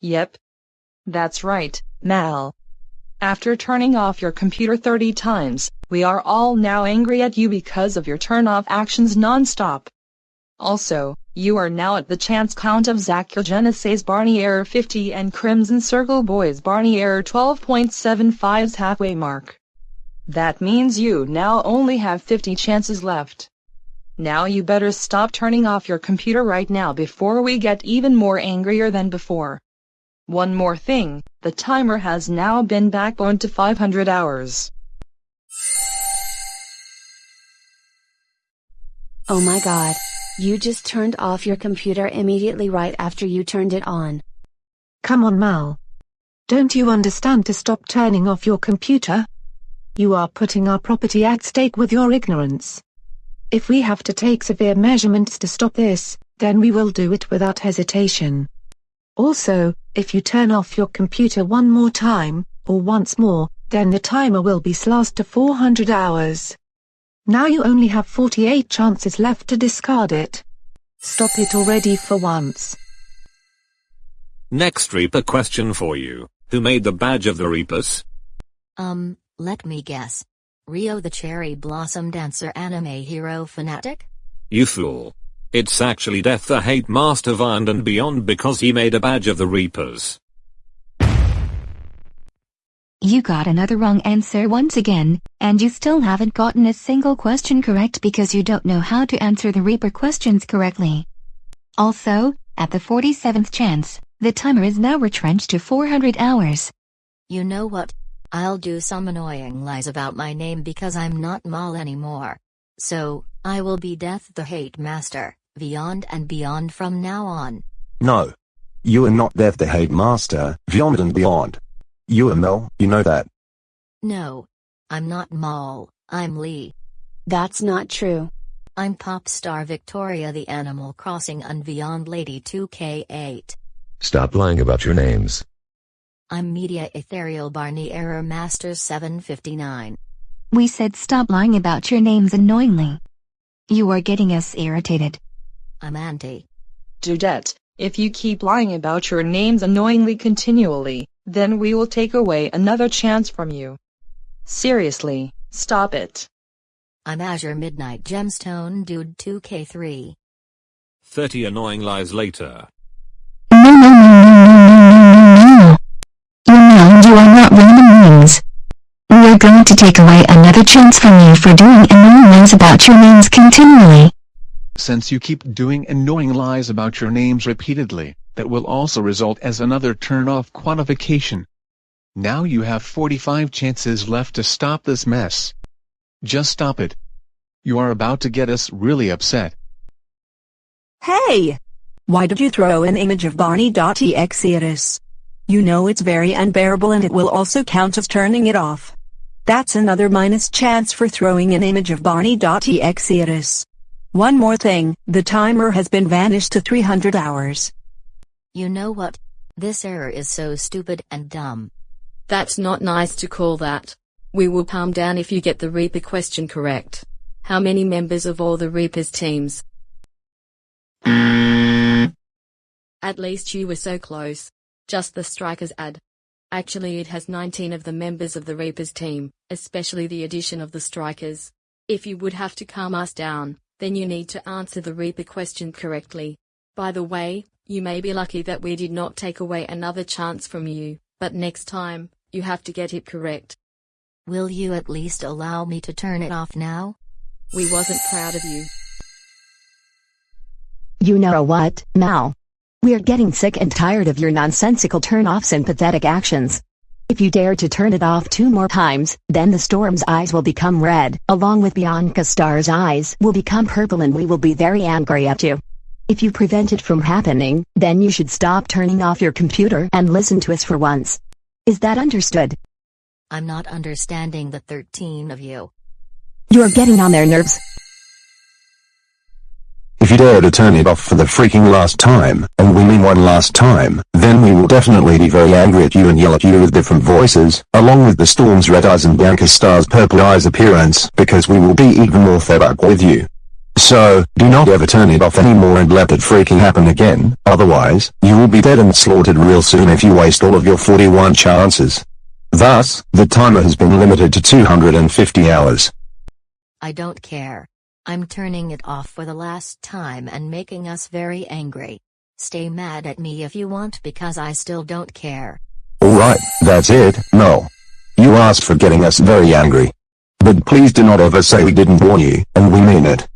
Yep. That's right, Mal. After turning off your computer 30 times, we are all now angry at you because of your turn-off actions non-stop. Also, you are now at the chance count of Zachogenesis Barney Error 50 and Crimson Circle Boys Barney Error 12.75's halfway mark. That means you now only have 50 chances left. Now you better stop turning off your computer right now before we get even more angrier than before. One more thing, the timer has now been backboned to 500 hours. Oh my god. You just turned off your computer immediately right after you turned it on. Come on Mal. Don't you understand to stop turning off your computer? You are putting our property at stake with your ignorance. If we have to take severe measurements to stop this, then we will do it without hesitation. Also, if you turn off your computer one more time, or once more, then the timer will be slashed to 400 hours. Now you only have 48 chances left to discard it. Stop it already for once. Next Reaper question for you. Who made the badge of the Reapers? Um, let me guess. Rio the Cherry Blossom Dancer anime hero fanatic? You fool. It's actually Death the Hate Master Beyond and Beyond because he made a badge of the Reapers. You got another wrong answer once again, and you still haven't gotten a single question correct because you don't know how to answer the Reaper questions correctly. Also, at the 47th chance, the timer is now retrenched to 400 hours. You know what? I'll do some annoying lies about my name because I'm not Mal anymore. So, I will be Death the Hate Master, beyond and beyond from now on. No. You are not Death the Hate Master, beyond and beyond. You are Mel, you know that. No. I'm not Mal, I'm Lee. That's not true. I'm pop star Victoria the Animal Crossing and Beyond Lady 2K8. Stop lying about your names. I'm Media Ethereal Barney Error Master 759. We said stop lying about your names annoyingly. You are getting us irritated. I'm Auntie. Dudette, if you keep lying about your names annoyingly continually, then we will take away another chance from you. Seriously, stop it. I'm Azure Midnight Gemstone Dude 2K3. 30 annoying lies later. No, no, no, no, no, no, no, no. You know you are not random names. We are going to take away another chance from you for doing annoying lies about your names continually. Since you keep doing annoying lies about your names repeatedly, that will also result as another turn-off quantification. Now you have 45 chances left to stop this mess. Just stop it. You are about to get us really upset. Hey! Why did you throw an image of Barney.exe at us? You know it's very unbearable and it will also count as turning it off. That's another minus chance for throwing an image of Barney.exe at us. One more thing, the timer has been vanished to 300 hours. You know what? This error is so stupid and dumb. That's not nice to call that. We will palm down if you get the Reaper question correct. How many members of all the Reapers teams? At least you were so close. Just the strikers add. Actually it has 19 of the members of the Reapers team, especially the addition of the strikers. If you would have to calm us down, then you need to answer the Reaper question correctly. By the way, you may be lucky that we did not take away another chance from you, but next time, you have to get it correct. Will you at least allow me to turn it off now? We wasn't proud of you. You know what, Mal? We're getting sick and tired of your nonsensical turn-offs and pathetic actions. If you dare to turn it off two more times, then the storm's eyes will become red, along with Bianca Star's eyes will become purple and we will be very angry at you. If you prevent it from happening, then you should stop turning off your computer and listen to us for once. Is that understood? I'm not understanding the 13 of you. You're getting on their nerves. If you dare to turn it off for the freaking last time, and we mean one last time, then we will definitely be very angry at you and yell at you with different voices, along with the storm's red eyes and Bianca Star's purple eyes appearance, because we will be even more fed up with you. So, do not ever turn it off anymore and let it freaking happen again, otherwise, you will be dead and slaughtered real soon if you waste all of your 41 chances. Thus, the timer has been limited to 250 hours. I don't care. I'm turning it off for the last time and making us very angry. Stay mad at me if you want because I still don't care. Alright, that's it, no. You asked for getting us very angry. But please do not ever say we didn't warn you, and we mean it.